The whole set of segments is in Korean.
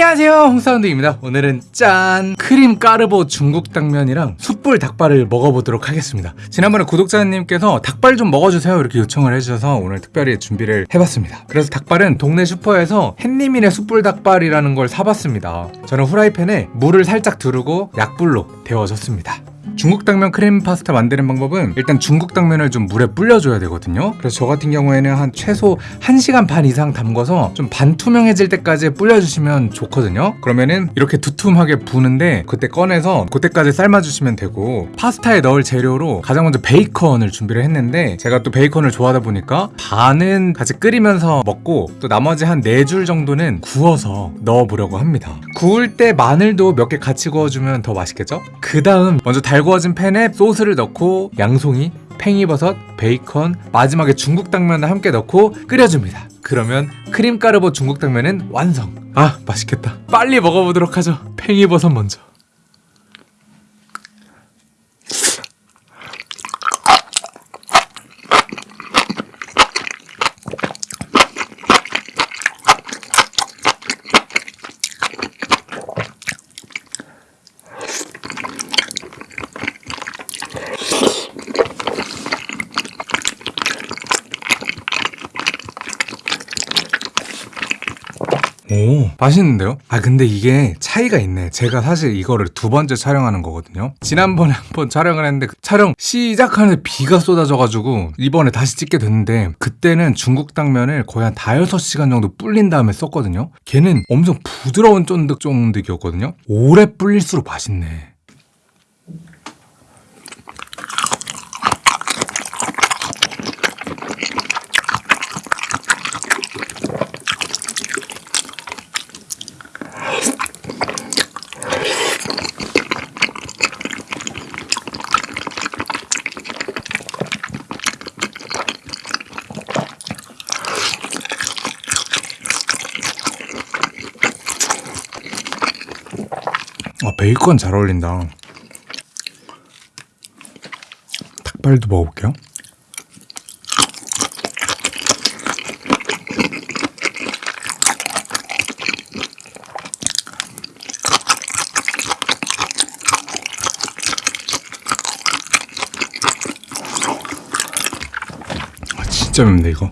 안녕하세요. 홍사운드입니다. 오늘은 짠 크림 까르보 중국 당면이랑 숯불 닭발을 먹어보도록 하겠습니다. 지난번에 구독자님께서 닭발 좀 먹어주세요 이렇게 요청을 해주셔서 오늘 특별히 준비를 해봤습니다. 그래서 닭발은 동네 슈퍼에서 햇님이네 숯불 닭발이라는 걸 사봤습니다. 저는 후라이팬에 물을 살짝 두르고 약불로 데워줬습니다 중국 당면 크림 파스타 만드는 방법은 일단 중국 당면을 좀 물에 불려줘야 되거든요. 그래서 저 같은 경우에는 한 최소 1시간 반 이상 담궈서 좀 반투명해질 때까지 불려주시면 좋거든요. 그러면은 이렇게 두툼하게 부는데 그때 꺼내서 그때까지 삶아주시면 되고 파스타에 넣을 재료로 가장 먼저 베이컨을 준비를 했는데 제가 또 베이컨을 좋아하다 보니까 반은 같이 끓이면서 먹고 또 나머지 한 4줄 정도는 구워서 넣어보려고 합니다. 구울 때 마늘도 몇 개 같이 구워주면 더 맛있겠죠? 그 다음 먼저 달 구어진 팬에 소스를 넣고 양송이, 팽이버섯, 베이컨, 마지막에 중국 당면을 함께 넣고 끓여줍니다. 그러면 크림 까르보 중국 당면은 완성. 아 맛있겠다. 빨리 먹어보도록 하죠. 팽이버섯 먼저. 오. 맛있는데요? 아 근데 이게 차이가 있네. 제가 사실 이거를 두 번째 촬영하는 거거든요. 지난번에 한 번 촬영을 했는데 그 촬영 시작하는데 비가 쏟아져가지고 이번에 다시 찍게 됐는데 그때는 중국 당면을 거의 한 다여섯 시간 정도 불린 다음에 썼거든요. 걔는 엄청 부드러운 쫀득쫀득이었거든요. 오래 불릴수록 맛있네 아 베이컨 잘 어울린다. 닭발도 먹어볼게요. 아 진짜 맵네 이거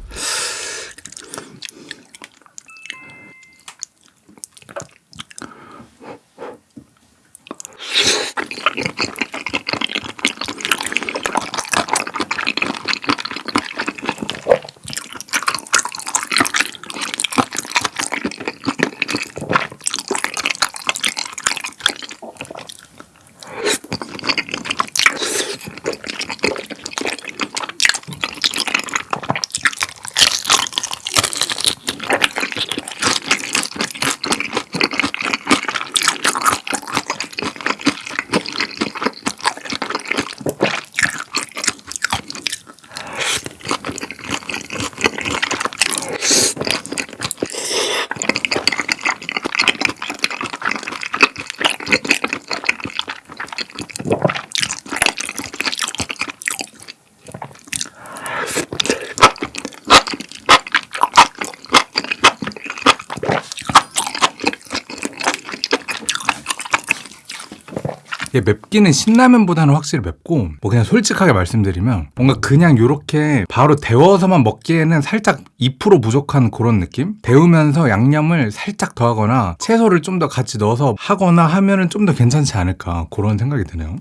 맵기는 신라면보다는 확실히 맵고 뭐 그냥 솔직하게 말씀드리면 뭔가 그냥 이렇게 바로 데워서만 먹기에는 살짝 2% 부족한 그런 느낌? 데우면서 양념을 살짝 더하거나 채소를 좀 더 같이 넣어서 하거나 하면은 좀 더 괜찮지 않을까 그런 생각이 드네요.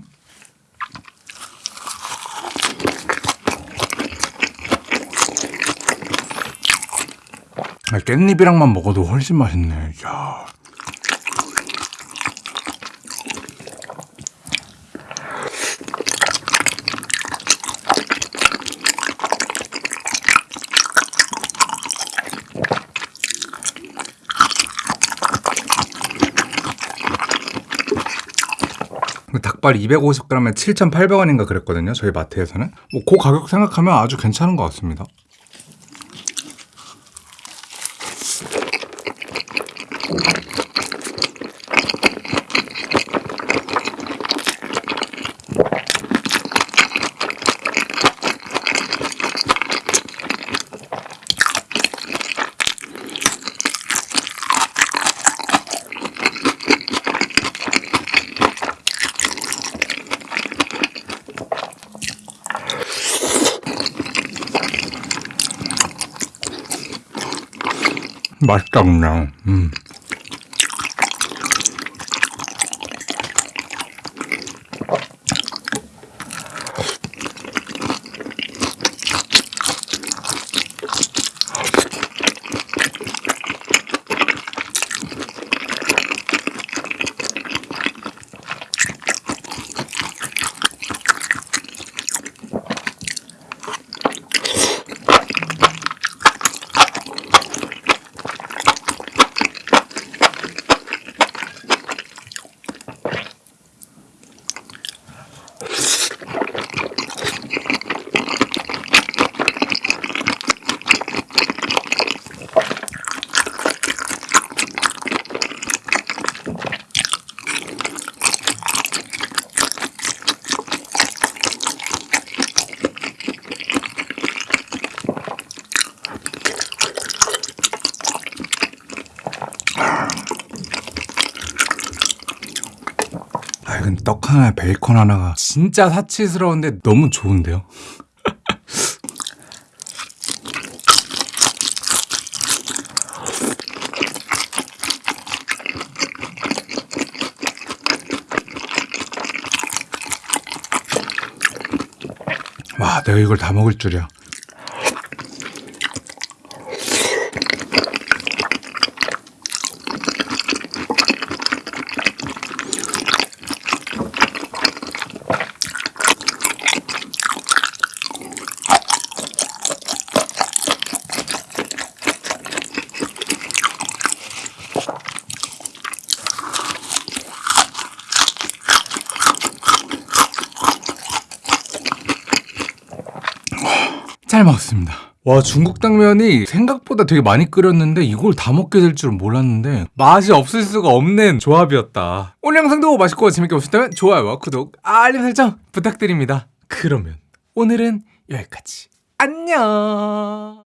아, 깻잎이랑만 먹어도 훨씬 맛있네. 야. 닭발 250g에 7,800원인가 그랬거든요. 저희 마트에서는. 뭐 그 가격 생각하면 아주 괜찮은 것 같습니다. 맛있다 그냥. 음. 아, 이건 떡 하나, 베이컨 하나가 진짜 사치스러운데 너무 좋은데요? 와, 내가 이걸 다 먹을 줄이야. 잘 먹었습니다. 와 중국 당면이 생각보다 되게 많이 끓였는데 이걸 다 먹게 될 줄은 몰랐는데 맛이 없을 수가 없는 조합이었다. 오늘 영상도 맛있고 재밌게 보셨다면 좋아요와 구독, 알림 설정 부탁드립니다. 그러면 오늘은 여기까지. 안녕.